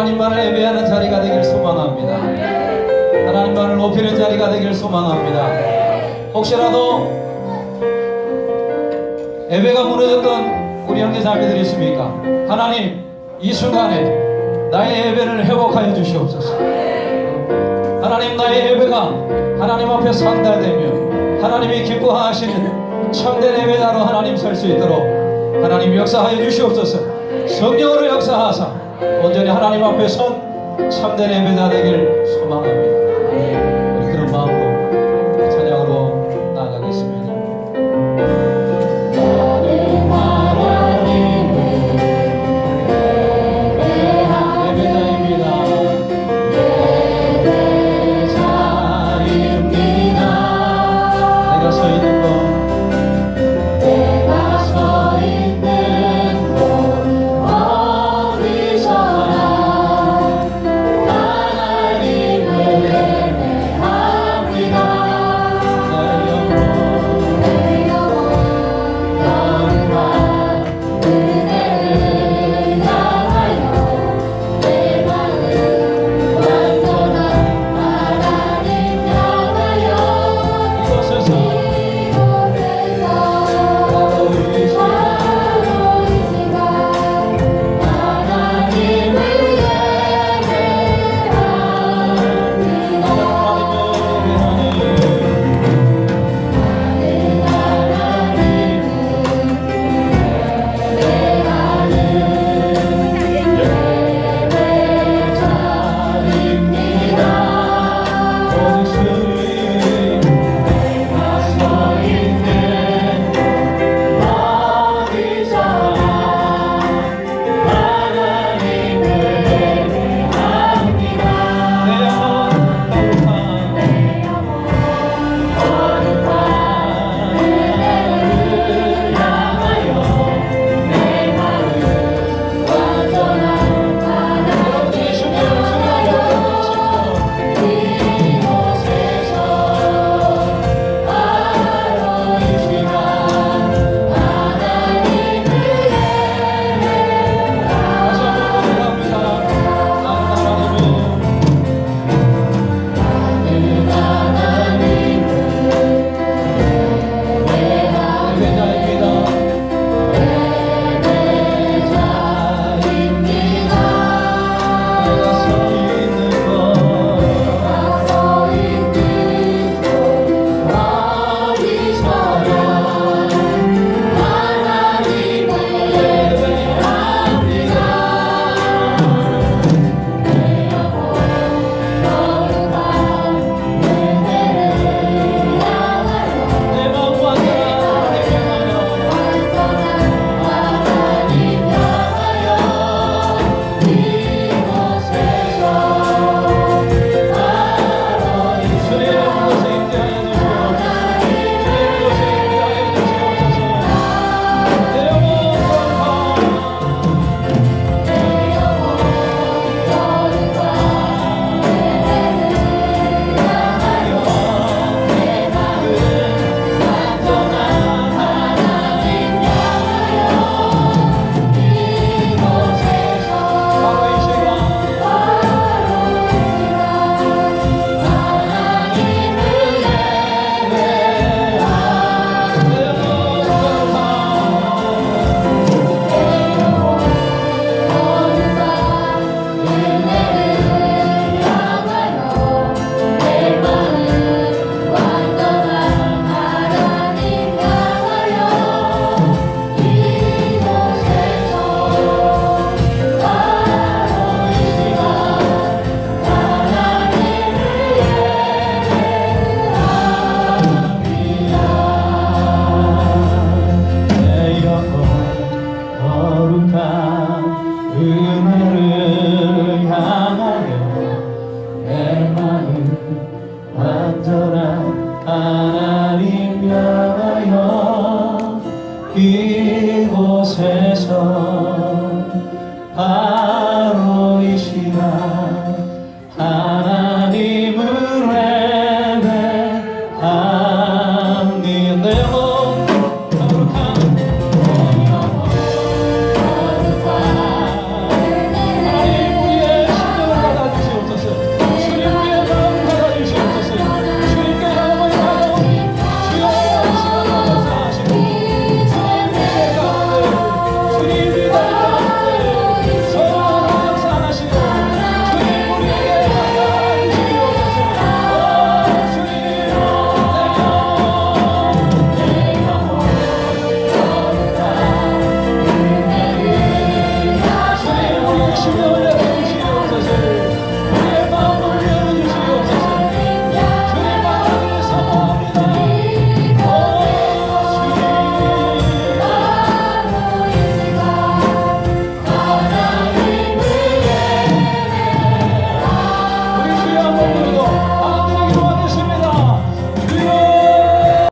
하나님만을 예배하는 자리가 되길 소망합니다. 하나님만을 높이는 자리가 되길 소망합니다. 혹시라도 예배가 무너졌던 우리 형제 자매들이 있습니까? 하나님 이 순간에 나의 예배를 회복하여 주시옵소서. 하나님 나의 예배가 하나님 앞에 상달되며 하나님이 기뻐하시는 참된 예배자로 하나님 설 수 있도록 하나님 역사하여 주시옵소서. 성령으로 역사하사 온전히 하나님 앞에 선 참된 예배자 되길 소망합니다.